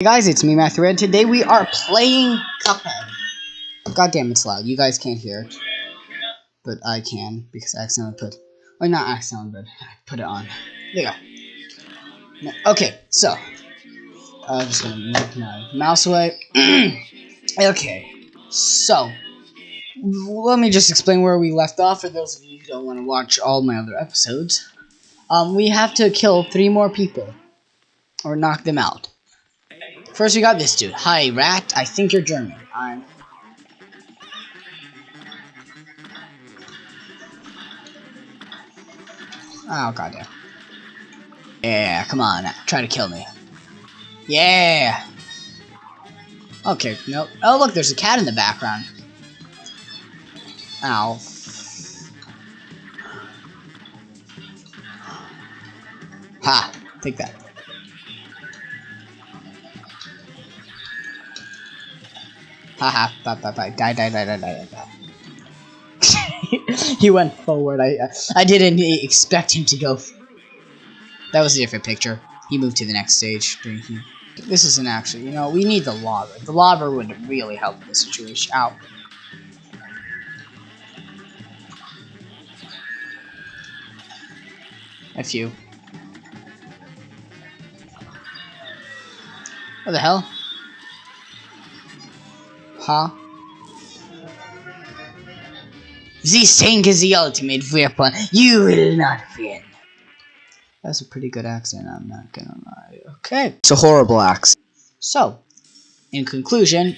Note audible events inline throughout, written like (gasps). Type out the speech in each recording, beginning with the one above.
Hey guys, it's me, Matthew Red. Today we are playing Cuphead. God damn, it's loud. You guys can't hear it. But I can, because I accidentally put... Well, not accidentally, but I put it on. There you go. Okay, so. I'm just gonna move my mouse away. (clears throat) okay, so. Let me just explain where we left off for those of you who don't want to watch all my other episodes. Um, we have to kill three more people. Or knock them out. First, we got this dude. Hi, rat. I think you're German. I'm. Oh, goddamn. Yeah, come on. Try to kill me. Yeah! Okay, nope. Oh, look, there's a cat in the background. Ow. Ha! Take that. Haha, bye bye bye. Die, die, die, die, die, die. (laughs) he went forward. I I didn't expect him to go. That was a different picture. He moved to the next stage. This isn't actually, you know, we need the lava. The lava would really help the situation out. A few. What the hell? Huh? This tank is the ultimate weapon. You will not win. That's a pretty good accent, I'm not gonna lie. Okay. It's a horrible accent. So, in conclusion,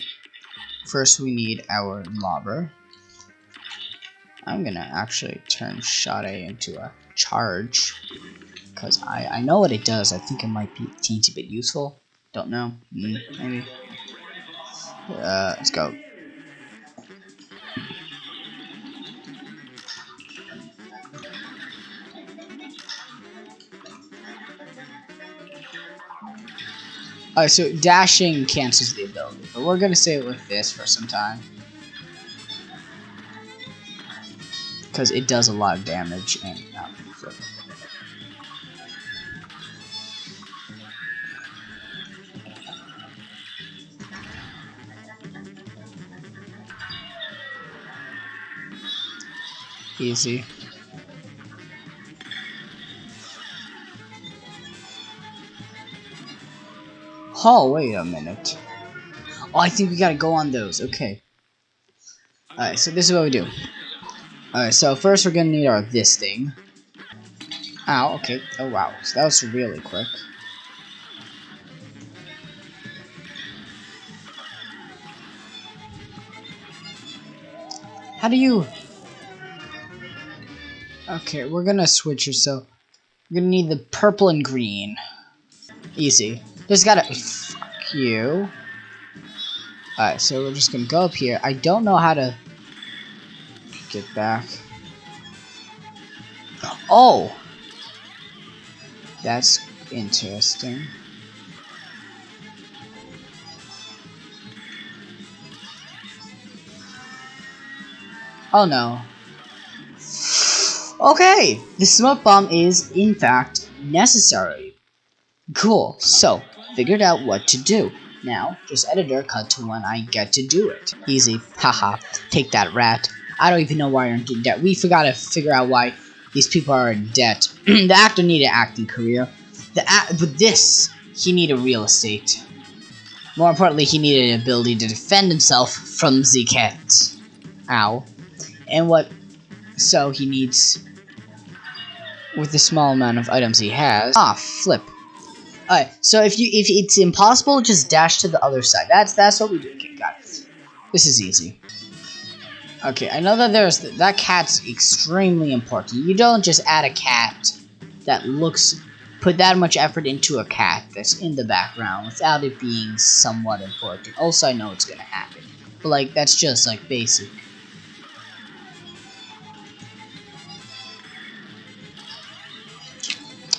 first we need our lobber. I'm gonna actually turn Sade into a charge. Because I, I know what it does. I think it might be a teensy bit useful. Don't know. Mm, maybe. Uh, let's go. Alright, so dashing cancels the ability, but we're gonna say it with this for some time. Because it does a lot of damage and uh, Easy. Oh, wait a minute. Oh, I think we gotta go on those. Okay. Alright, so this is what we do. Alright, so first we're gonna need our this thing. Ow, okay. Oh, wow. So that was really quick. How do you... Okay, we're gonna switch her, so... We're gonna need the purple and green. Easy. Just gotta... Fuck you. Alright, so we're just gonna go up here. I don't know how to... Get back. Oh! That's interesting. Oh no. Okay, the smoke bomb is, in fact, necessary. Cool, so, figured out what to do. Now, just editor cut to when I get to do it. Easy, haha, take that rat. I don't even know why you're in debt. We forgot to figure out why these people are in debt. (clears throat) the actor needed an acting career. The but this, he needed real estate. More importantly, he needed an ability to defend himself from the cat. Ow. And what, so he needs, with the small amount of items he has, ah, flip. Alright, so if you if it's impossible, just dash to the other side. That's that's what we do. Okay, got it. This is easy. Okay, I know that there's that cat's extremely important. You don't just add a cat that looks put that much effort into a cat that's in the background without it being somewhat important. Also, I know it's gonna happen, but like that's just like basic.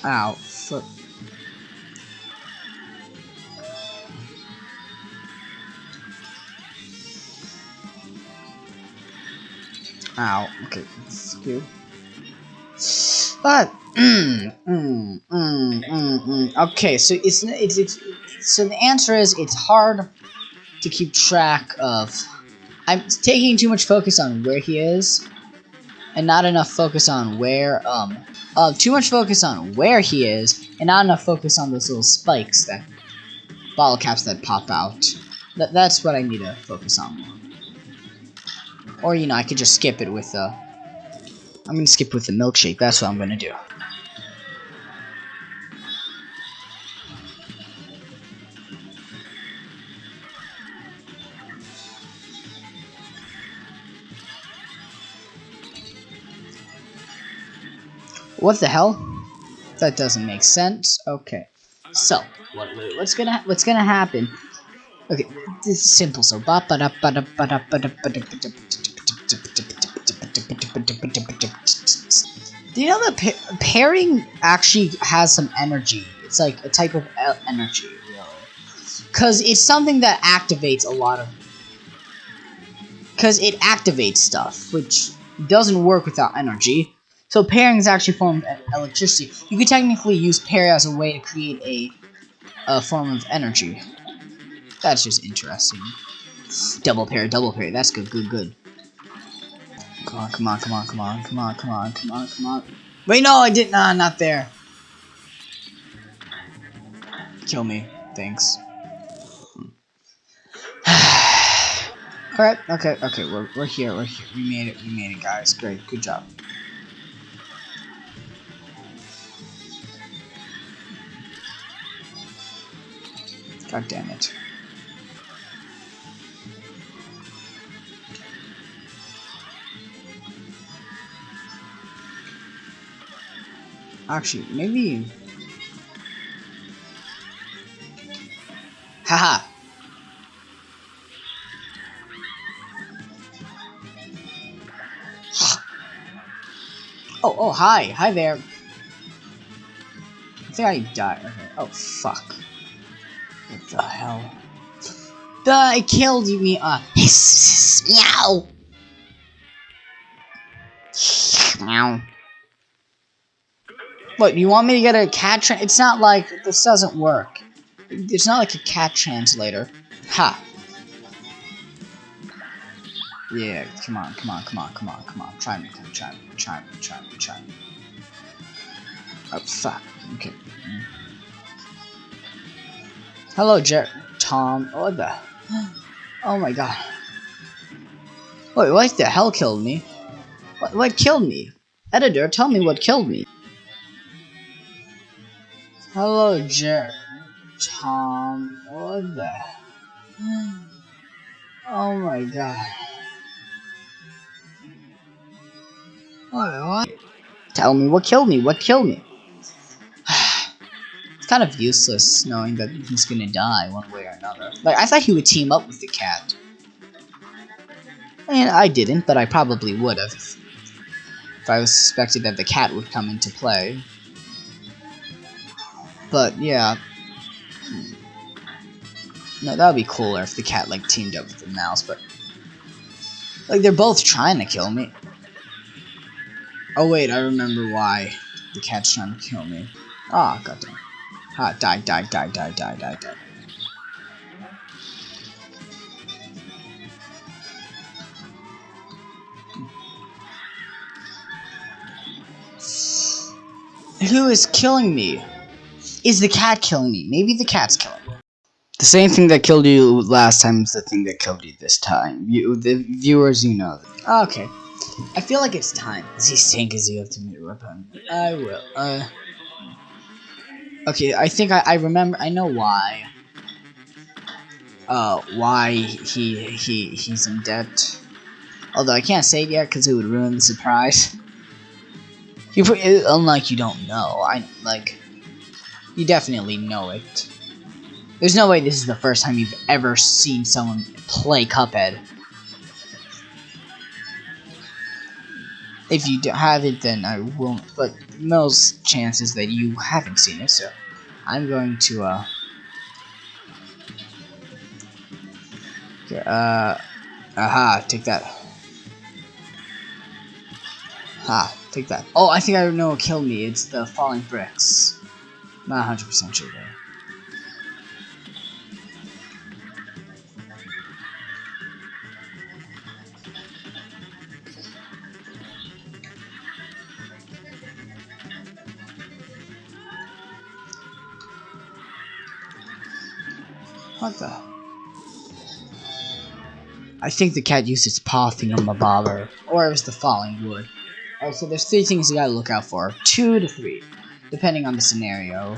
Ow, foot. Ow. Okay. But mm, mm, mm, mm. okay, so it's it's it's so the answer is it's hard to keep track of. I'm taking too much focus on where he is, and not enough focus on where um uh too much focus on where he is, and not enough focus on those little spikes that bottle caps that pop out. That that's what I need to focus on. Or you know, I could just skip it with the. I'm gonna skip with the milkshake. That's what I'm gonna do. What the hell? That doesn't make sense. Okay. So, what, what's gonna what's gonna happen? Okay, this is simple. So, ba ba da ba da ba da ba da ba da ba da do you know that pa parrying actually has some energy? It's like a type of energy, really. Because it's something that activates a lot of... Because it activates stuff, which doesn't work without energy. So parrying is actually a form of electricity. You could technically use parry as a way to create a, a form of energy. That's just interesting. Double parry, double parry. That's good, good, good. Come on, come on, come on, come on, come on, come on, come on, come on. Wait, no, I did not. Nah, not there. Kill me. Thanks. (sighs) Alright, okay, okay, we're, we're here, we're here. We made it, we made it, guys. Great, good job. God damn it. Actually, maybe... Haha! oh, oh, hi. Hi there. I think I died. Okay. Oh, fuck. What the hell? The it killed me. Uh, meow. Meow. What, you want me to get a cat It's not like, this doesn't work. It's not like a cat translator. Ha. Yeah, come on, come on, come on, come on, come on. Try me, try me, try me, try me, try me. Oh, fuck. Okay. Hello, Jer- Tom. What the? (sighs) Oh my god. Wait, what the hell killed me? What, what killed me? Editor, tell me what killed me. Hello, Jer- Tom. What the? (sighs) Oh my god. What, what? Tell me what killed me. What killed me? Kind of useless knowing that he's gonna die one way or another. Like, I thought he would team up with the cat. And I didn't, but I probably would have. If I was suspected that the cat would come into play. But, yeah. No, that would be cooler if the cat, like, teamed up with the mouse, but... Like, they're both trying to kill me. Oh, wait, I remember why the cat's trying to kill me. Ah, oh, goddamn. Die, die, die, die, die, die, die. Who is killing me? Is the cat killing me? Maybe the cat's killing me. The same thing that killed you last time is the thing that killed you this time. You, the viewers, you know. Okay. I feel like it's time. Z Sync is the ultimate weapon. I will. Uh. Okay, I think I, I remember. I know why. Uh, why he he he's in debt. Although I can't say it yet because it would ruin the surprise. (laughs) You, unlike you don't know, I like. You definitely know it. There's no way this is the first time you've ever seen someone play Cuphead. If you don't have it, then I won't. But most chances that you haven't seen it, so I'm going to, uh... Uh... Aha, take that. Ah, take that. Oh, I think I know what killed me. It's the falling bricks. Not 100% sure though. I think the cat used its paw thing on my bobber, Or it was the falling wood. Alright, so there's three things you gotta look out for. Two to three, depending on the scenario.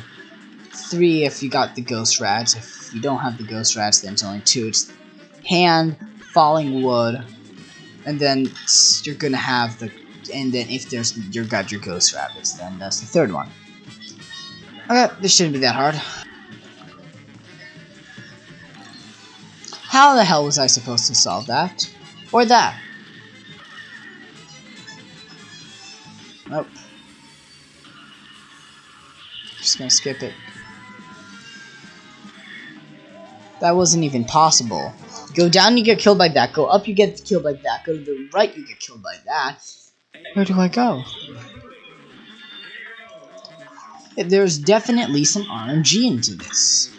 Three if you got the ghost rats. If you don't have the ghost rats, then it's only two. It's hand, falling wood, and then you're gonna have the and then if there's you got your ghost rabbits, then that's the third one. Okay, this shouldn't be that hard. How the hell was I supposed to solve that? Or that? Nope. Just gonna skip it. That wasn't even possible. Go down, you get killed by that. Go up, you get killed by that. Go to the right, you get killed by that. Where do I go? There's definitely some RNG into this.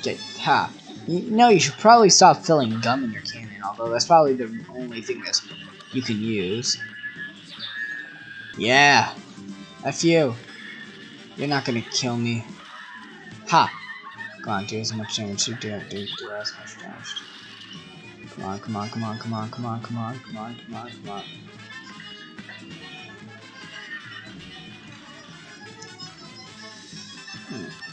Okay, ha. You know, you should probably stop filling gum in your cannon, although that's probably the only thing that you can use. Yeah. F you. You're not gonna kill me. Ha! Come on, do as much damage. Do, do, do, do as much damage. Come on, come on, come on, come on, come on, come on, come on, come on, come on. Hmm.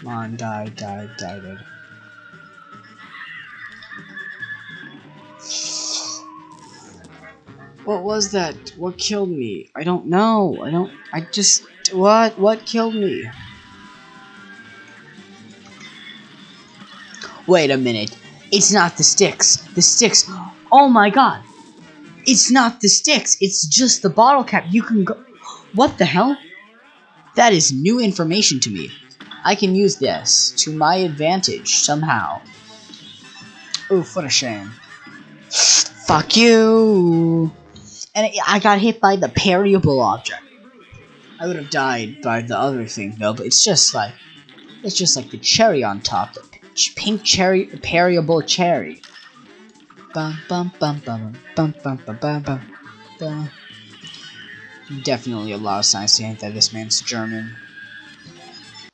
Come on, die, die, die, die. What was that? What killed me? I don't know. I don't. I just. What? What killed me? Wait a minute. It's not the sticks. The sticks. Oh my god. It's not the sticks. It's just the bottle cap. You can go. What the hell? That is new information to me. I can use this to my advantage somehow. Oof, what a shame. Fuck you! And I got hit by the parryable object. I would have died by the other thing though, but it's just like, it's just like the cherry on top, the pink cherry, parryable cherry. Bum bum bum bum bum bum bum bum bum. bum. Definitely a lot of signs to hint that this man's German.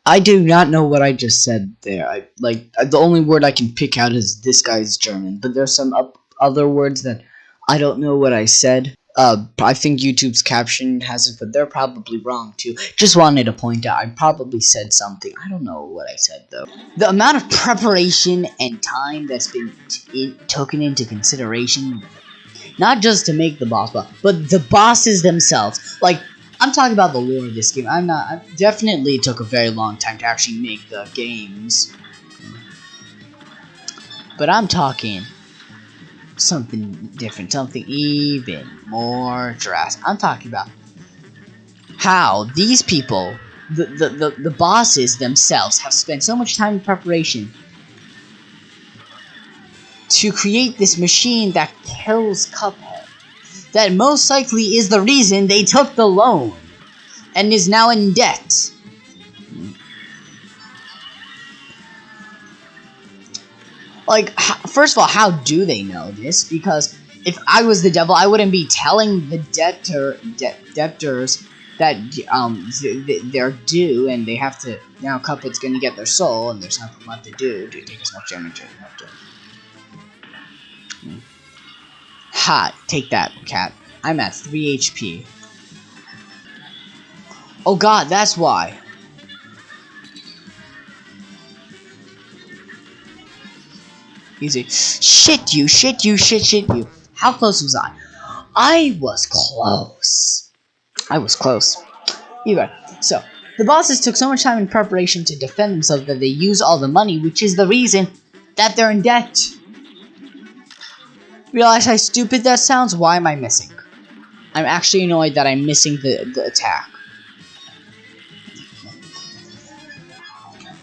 I do not know what I just said there. I like the only word I can pick out is this guy's German, but there's some other words that I don't know what I said. Uh, I think YouTube's caption has it, but they're probably wrong too. Just wanted to point out, I probably said something. I don't know what I said though. The amount of preparation and time that's been taken into consideration, not just to make the boss, but the bosses themselves. Like I'm talking about the lore of this game. I'm not. I definitely took a very long time to actually make the games. But I'm talking something different, something even more drastic. I'm talking about how these people, the, the, the, the bosses themselves, have spent so much time in preparation to create this machine that kills Cuphead that most likely is the reason they took the loan and is now in debt. Like, first of all, how do they know this? Because if I was the devil, I wouldn't be telling the debtor de debtors that um they're due and they have to now Cuphead's gonna get their soul and there's nothing left to do to take as much damage as to. Ha! Take that, cat. I'm at 3 HP. Oh god, that's why. Easy. Shit you, shit you, shit, shit you. How close was I? I was close. I was close. Either So, the bosses took so much time in preparation to defend themselves that they use all the money, which is the reason that they're in debt realize how stupid that sounds? Why am I missing? I'm actually annoyed that I'm missing the, the attack.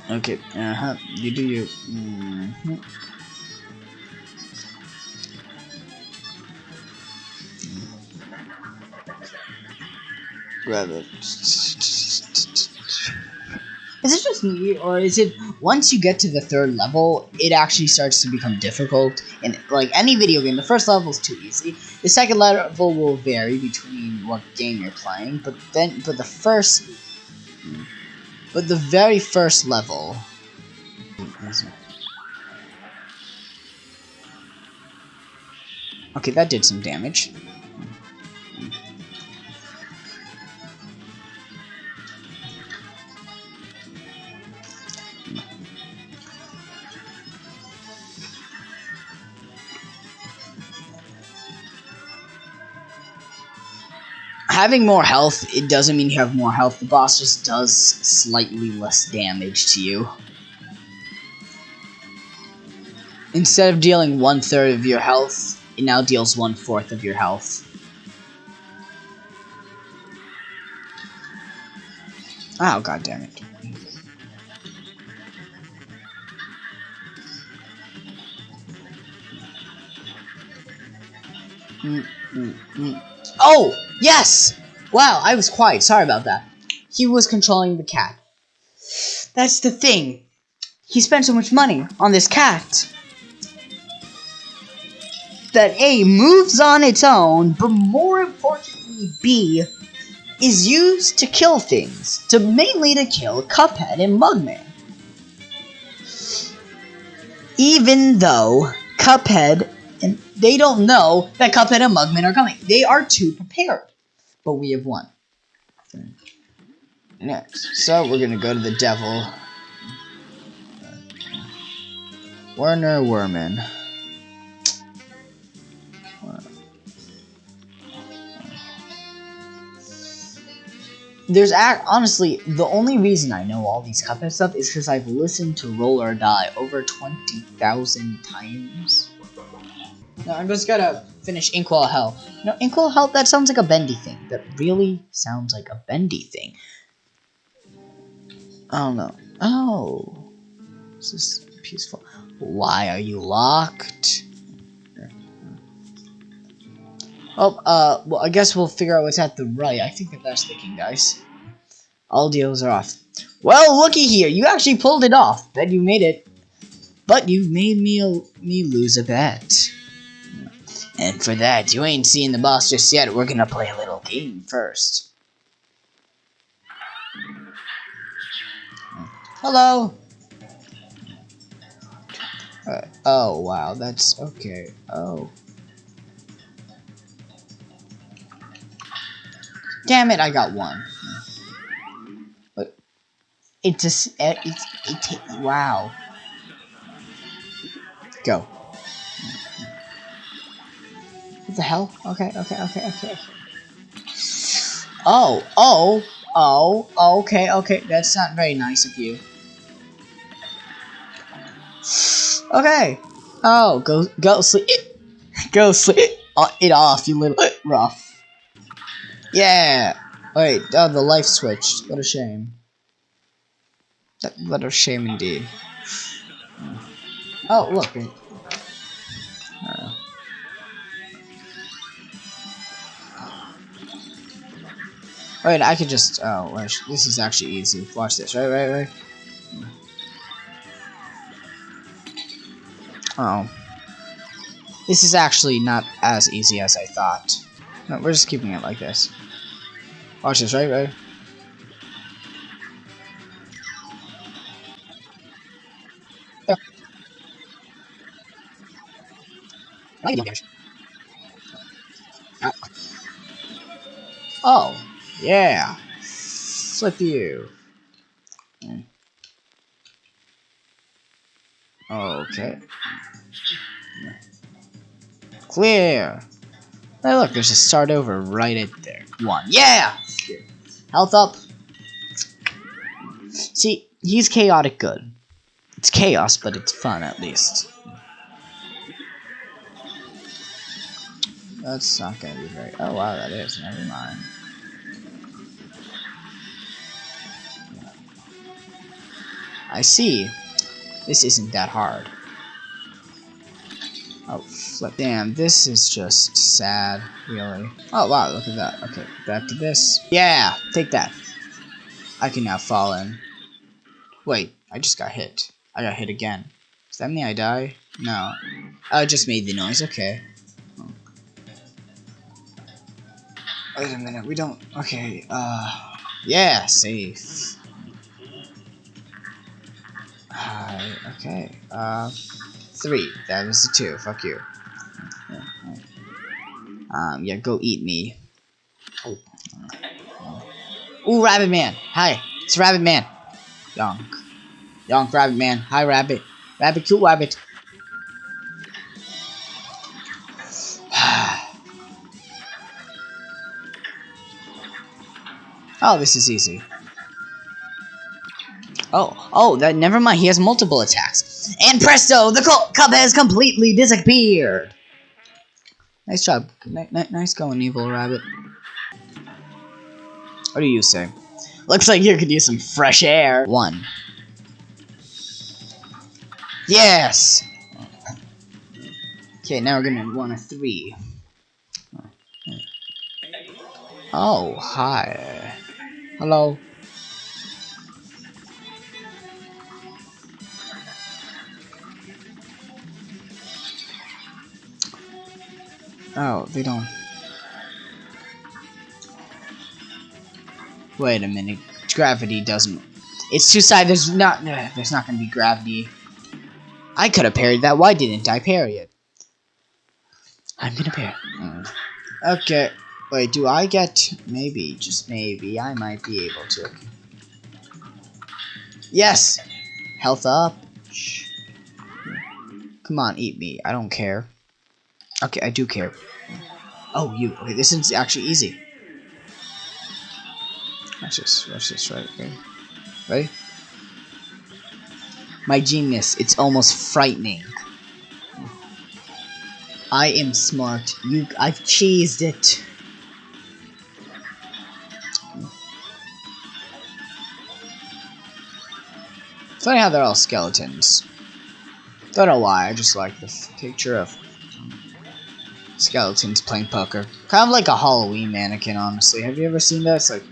Okay, uh-huh, you do you. Mm -hmm. Grab it. Is it just me, or is it once you get to the third level, it actually starts to become difficult? And like any video game, the first level is too easy. The second level will vary between what game you're playing, but then, but the first, but the very first level. Okay, that did some damage. Having more health, it doesn't mean you have more health. The boss just does slightly less damage to you. Instead of dealing one third of your health, it now deals one fourth of your health. Oh, god damn it. Mm, mm, mm. Oh! Yes! Wow, I was quiet. Sorry about that. He was controlling the cat. That's the thing. He spent so much money on this cat that A moves on its own, but more importantly, B is used to kill things, to mainly to kill Cuphead and Mugman. Even though Cuphead and they don't know that Cuphead and Mugman are coming. They are too prepared. But we have won. Next. So we're gonna go to the devil. Werner Werman. There's act honestly the only reason I know all these Cuphead stuff is because I've listened to Roll or Die over twenty thousand times. No, I'm just gonna finish Inkwell Hell. No, Inkwell Hell, that sounds like a bendy thing. That really sounds like a bendy thing. I don't know. Oh. This is peaceful. Why are you locked? Oh, uh, well, I guess we'll figure out what's at the right. I think that that's the king, guys. All deals are off. Well, looky here. You actually pulled it off. Bet you made it. But you made me, me lose a bet. And for that, you ain't seen the boss just yet. We're gonna play a little game first. Hello. Uh, oh, wow, that's okay. Oh. Damn it, I got one. But it just, it's, it, wow. Go. The hell? Okay, okay, okay, okay. Oh, oh, oh, okay, okay. That's not very nice of you. Okay. Oh, go, go sleep. (laughs) Go sleep uh, it off, you little rough. Yeah. Wait, oh, the life switched. What a shame. What a shame indeed. Oh, look. Alright, I could just, oh, this is actually easy. Watch this, right, right, right. Oh. This is actually not as easy as I thought. No, we're just keeping it like this. Watch this, right, right. Oh. Yeah. Flip you. Okay. Clear. Hey, look, there's a start over right in there. One. Yeah! Health up. See, he's chaotic good. It's chaos, but it's fun at least. That's not gonna be very. Oh wow, that is. Never mind. I see. This isn't that hard. Oh, flip. Damn, this is just sad, really. Oh, wow, look at that. Okay, back to this. Yeah, take that. I can now fall in. Wait, I just got hit. I got hit again. Does that mean I die? No. I just made the noise, okay. Wait a minute, we don't... Okay, uh... Yeah, safe. Uh, okay, uh... Three. That was the two. Fuck you. Um, yeah, go eat me. Oh. Ooh, Rabbit Man! Hi! It's Rabbit Man! Yonk. Yonk, Rabbit Man. Hi, Rabbit. Rabbit, cute Rabbit. (sighs) oh, this is easy. Oh, oh, that never mind. He has multiple attacks. And presto, the cup has completely disappeared. Nice job. N nice going, evil rabbit. What do you say? Looks like you could use some fresh air. One. Yes! Okay, now we're gonna want a three. Oh, hi. Hello. Oh, they don't. Wait a minute. Gravity doesn't. It's two sides. There's not. Uh, there's not going to be gravity. I could have parried that. Why didn't I parry it? I'm gonna parry. Mm. Okay. Wait. Do I get? Maybe. Just maybe. I might be able to. Yes. Health up. Come on, eat me. I don't care. Okay, I do care. Oh, you. Okay, this is actually easy. Watch this. Watch this. Right. Okay. Ready? My genius. It's almost frightening. I am smart. You. I've cheesed it. Funny how they're all skeletons. Don't know why. I just like the picture of skeletons playing poker. Kind of like a Halloween mannequin, honestly. Have you ever seen that? It's like...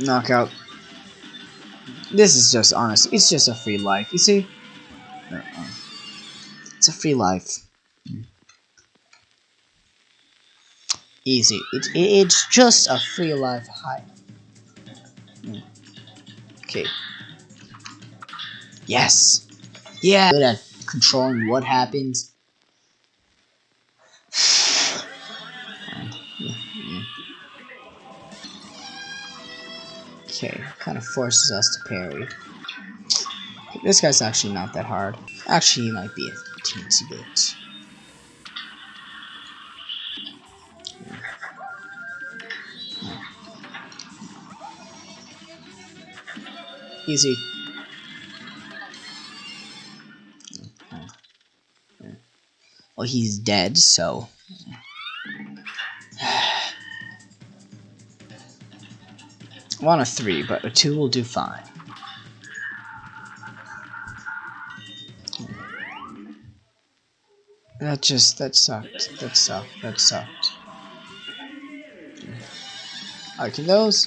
Knockout. This is just, honest. it's just a free life. You see? Uh-uh. It's a free life. Easy. It, it, it's just a free life. Hi. Okay. Yes. Yeah. Controlling what happens. (sighs) Okay, kind of forces us to parry. This guy's actually not that hard. Actually, he might be a teensy bit. Easy. Well, he's dead, so... I want a 3, but a 2 will do fine. That just, that sucked. That sucked. That sucked. Alright, can those...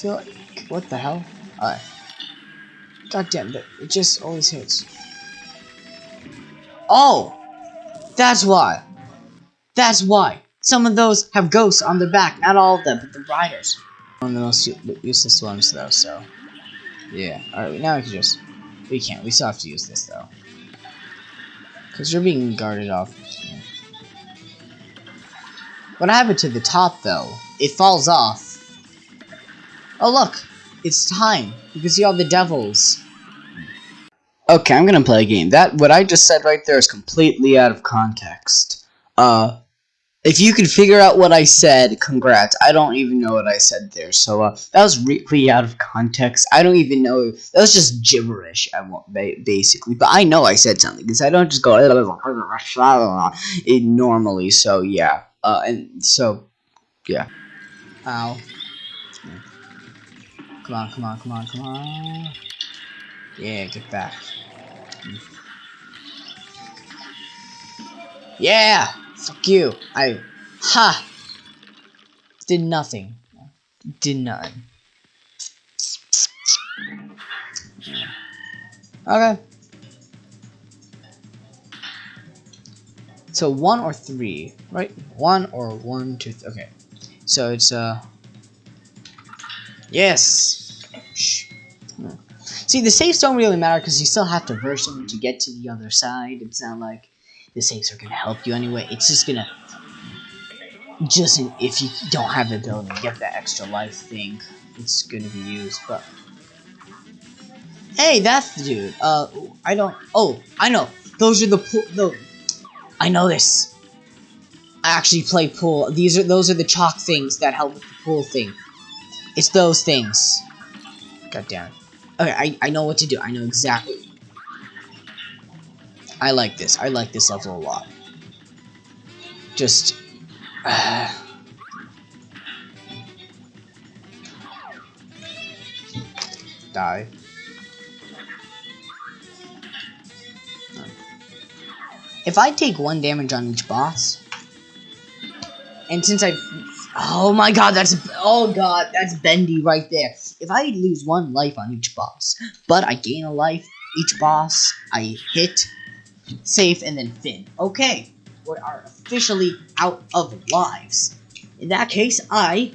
feel like... What the hell? Alright. God damn, it just always hits. Oh! That's why. That's why. Some of those have ghosts on their back. Not all of them, but the riders. One of the most useless ones, though, so... Yeah. Alright, now we can just... We can't. We still have to use this, though. Because you're being guarded off. What happened to the top, though? It falls off. Oh, look! It's time. You can see all the devils. Okay, I'm gonna play a game. That what I just said right there is completely out of context. Uh, if you can figure out what I said, congrats. I don't even know what I said there, so uh, that was really out of context. I don't even know. That was just gibberish. I basically, but I know I said something because I don't just go it normally. So yeah, uh, and so yeah. Ow. Come on, come on, come on, come on. Yeah, get back. Yeah! Fuck you. I... Ha! Did nothing. Did none. Okay. So one or three, right? One or one, two, okay. So it's uh Yes! See, the safes don't really matter because you still have to verse them to get to the other side. It's not like the safes are going to help you anyway. It's just going to... Just in, if you don't have the ability to get that extra life thing, it's going to be used, but... Hey, that's the dude. Uh, I don't... Oh, I know. Those are the pool... The, I know this. I actually play pool. These are those are the chalk things that help with the pool thing. It's those things. God damn it. Okay, I, I know what to do. I know exactly. I like this. I like this level a lot. Just... Uh, (sighs) die. If I take one damage on each boss, and since I've... Oh my god, that's oh god, that's bendy right there. If I lose one life on each boss, but I gain a life each boss, I hit, safe, and then fin. Okay, we are officially out of lives. In that case, I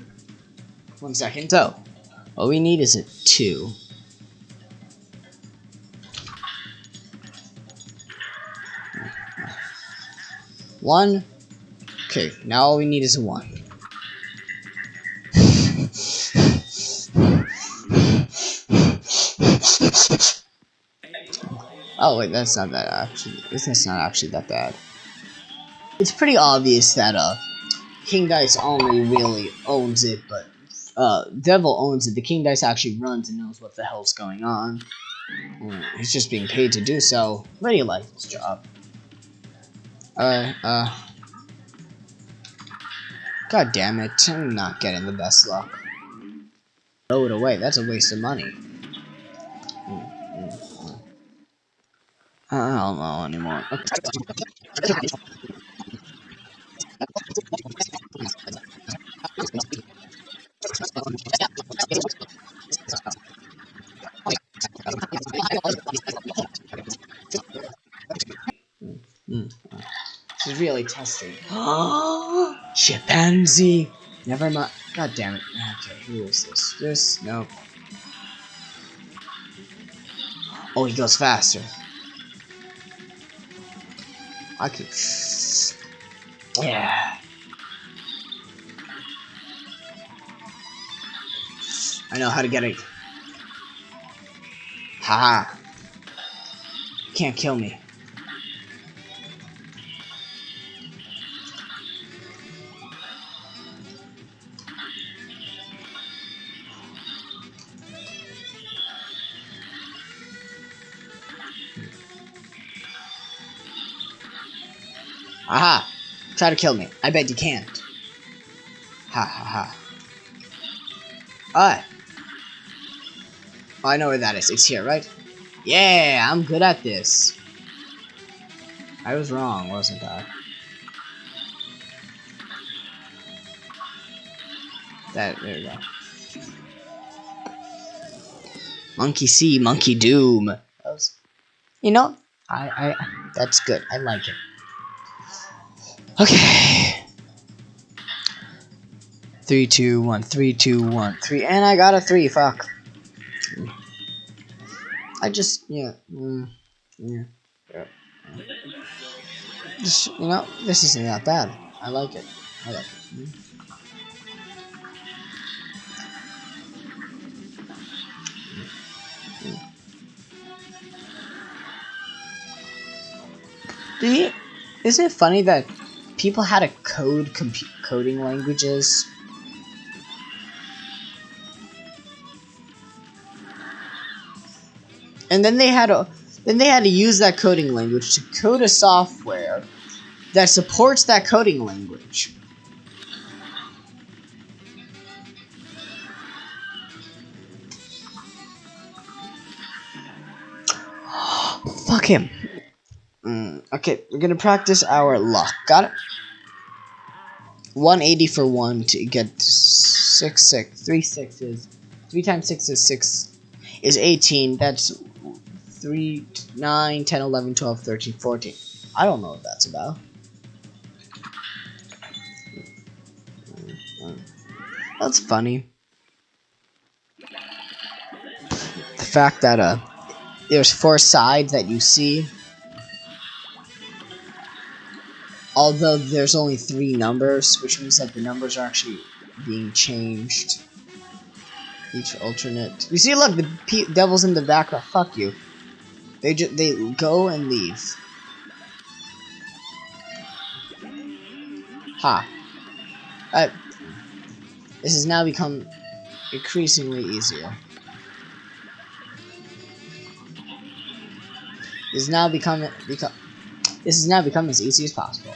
one second. So, all we need is a two. One. Okay, now all we need is a one. Oh wait, that's not that actually. That's not actually that bad. It's pretty obvious that uh, King Dice only really owns it, but uh, Devil owns it. The King Dice actually runs and knows what the hell's going on. Mm, he's just being paid to do so. But he likes his job. Uh, uh. God damn it, I'm not getting the best luck. Throw it away, that's a waste of money. I don't know anymore. This is really testing. Oh, (gasps) chimpanzee! Never mind. God damn it. Okay, who is this? This? No. Oh, he goes faster. I could. Yeah. I know how to get it. -ha. Can't kill me. Aha! Try to kill me. I bet you can't. Ha ha ha. Oh, I know where that is. It's here, right? Yeah, I'm good at this. I was wrong, wasn't I? That, there we go. Monkey see, monkey doom. Was, you know, I, I, that's good. I like it. Okay. Three, two, one, three, two, one, three, and I got a three. Fuck. I just, yeah, mm, yeah, yeah. Just, you know, this isn't that bad. I like it. I like it. Mm. Mm. isn't it funny that people had to code coding languages. And then they had to then they had to use that coding language to code a software that supports that coding language. (gasps) Fuck him. Mm, okay, we're gonna practice our luck. Got it? 180 for one to get six six three sixes. Three times six is six is 18. That's 3, 9, 10, 11, 12, 13, 14. I don't know what that's about. That's funny. The fact that uh, there's four sides that you see. Although there's only three numbers, which means that the numbers are actually being changed. Each alternate. You see, look, the devil's in the background. Fuck you. They just they go and leave. Ha. Uh, this has now become increasingly easier. Has now become become this has now become as easy as possible.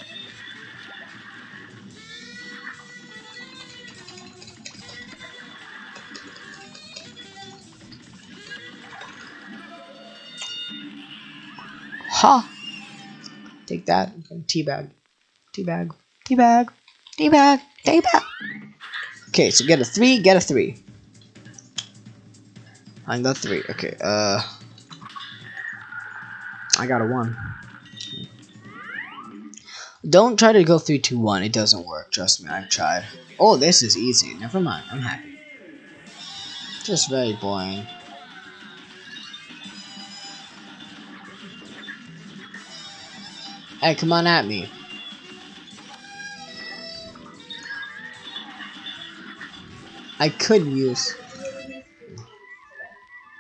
Ha! Take that. Teabag. Teabag. Teabag. Teabag. Teabag. Okay, so get a three, get a three. I got three. Okay, uh. I got a one. Don't try to go three, two, one. It doesn't work. Trust me, I've tried. Oh, this is easy. Never mind. I'm happy. Just very boring. Hey, come on at me. I could use.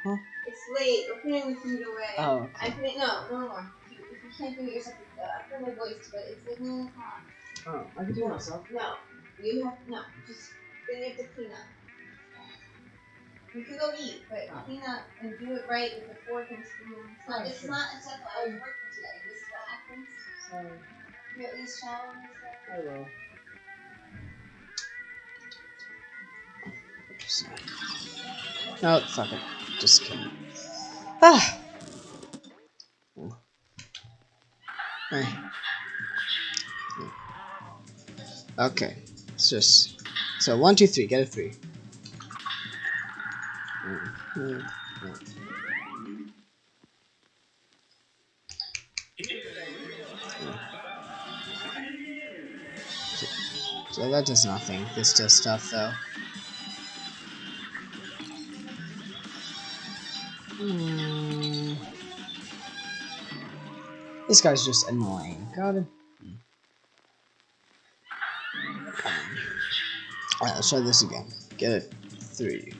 Huh? It's late. We're putting the food away. Oh. Okay. I it. No, no more. If you can't do it yourself, uh, I put my voice, but it's like nine o'clock. Oh, I can do it myself. No, you have no. Just then you have to clean up. You can go eat, but Oh. clean up and do it right with the fork and spoon. It's not. Oh, it's sure. not acceptable. I was working today. This is what happens. Sorry, You at least shower and stuff. I will. No, fuck it. Just kidding. Ah. Okay, it's just so one, two, three. Get a three. So that does nothing. This does stuff though. Hmm. This guy's just annoying. Got it. Alright, let's try this again. Get it. Three.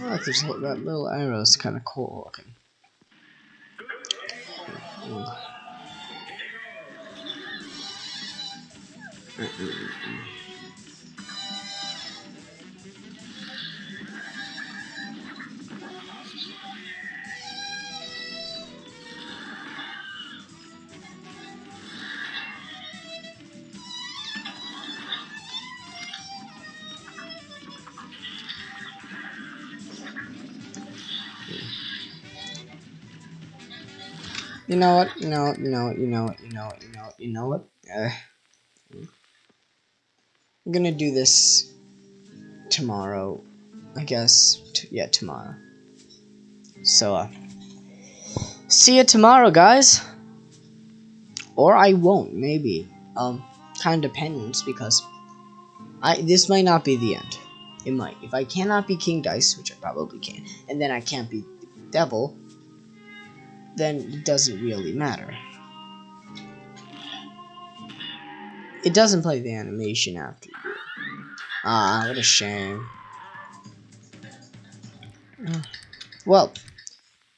Like that little arrow is kind of cool looking. Mm. Mm, mm, You know what? You know, you know, you know, you know, you know, you know what? Uh, I'm gonna do this tomorrow. I guess. Yeah, tomorrow. So, uh, see you tomorrow, guys. Or I won't, maybe. Um, kind of depends because I this might not be the end. It might. If I cannot be King Dice, which I probably can, and then I can't be Devil, then it doesn't really matter. It doesn't play the animation after you. Ah, what a shame. Well,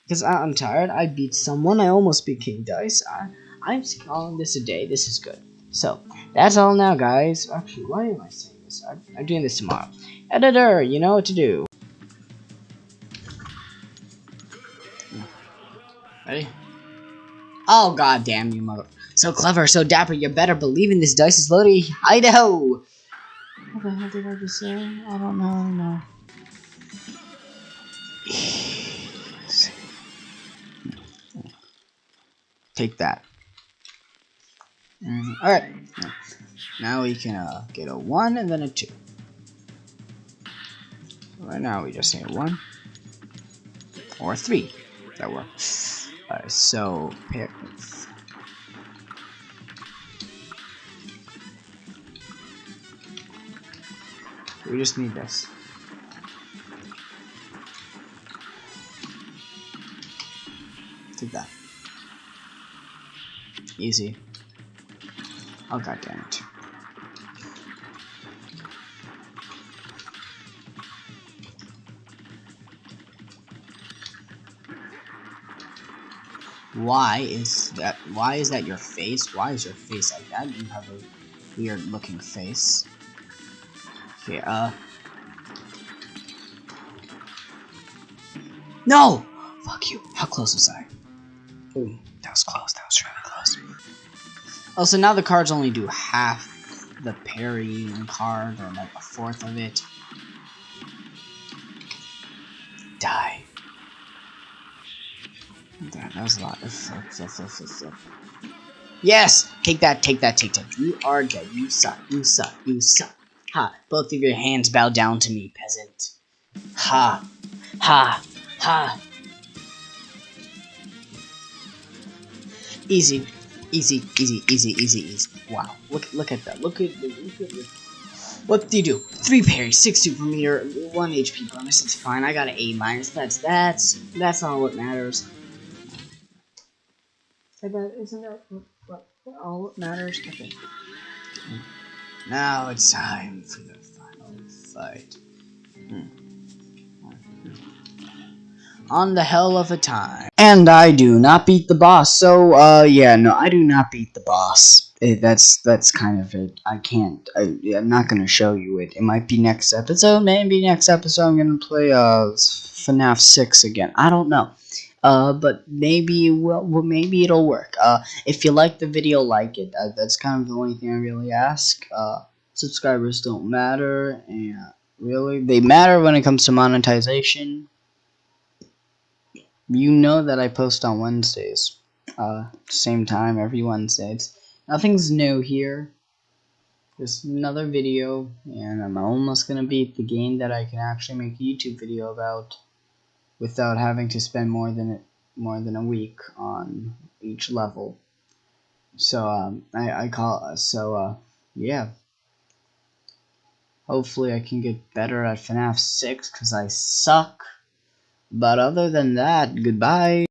because I'm tired, I beat someone, I almost beat King Dice. I, I'm calling this a day, this is good. So, that's all now, guys. Actually, why am I saying this? I'm, I'm doing this tomorrow. Editor, you know what to do. Oh god damn you mother so clever, so dapper, you better believe in this dice is loaded. Idaho! What the hell did I just say? I don't know anymore. Take that. Mm, Alright. Now we can uh, get a 1 and then a 2. Right now we just need a 1. Or a 3. That works. Alright, so... Pair, we just need this. Take that. Easy. Oh god damn it. Why is that why is that your face? Why is your face like that? You have a weird looking face. Okay, uh No! Fuck you. How close was I? Ooh, that was close, that was really close. Also, now the cards only do half the parry card, or like a fourth of it. That, was a lot. Yes! Take that, take that, take that. You are dead. You suck, you suck, you suck. Ha! Both of your hands bow down to me, peasant. Ha! Ha! Ha! Easy, easy, easy, easy, easy, easy. Wow! Look, look at that. Look at, look at. What do you do? Three parry, six super meter, one HP bonus. It's fine. I got an A minus. That's that's that's all what matters. Isn't that what, what all that matters? Okay. Now it's time for the final fight. Hmm. On the hell of a time. And I do not beat the boss, so, uh, yeah, no, I do not beat the boss. It, that's, that's kind of it. I can't, I, I'm not gonna show you it. It might be next episode, maybe next episode I'm gonna play, uh, FNAF 6 again. I don't know. Uh, but maybe well, well, maybe it'll work. Uh, if you like the video, like it. Uh, that's kind of the only thing I really ask. Uh, subscribers don't matter, and really, they matter when it comes to monetization. You know that I post on Wednesdays. Uh, same time every Wednesday. It's, nothing's new here. Just another video, and I'm almost gonna beat the game that I can actually make a YouTube video about without having to spend more than more than a week on each level. So um, I I call so uh yeah. Hopefully I can get better at FNAF 6 because I suck. But other than that, goodbye.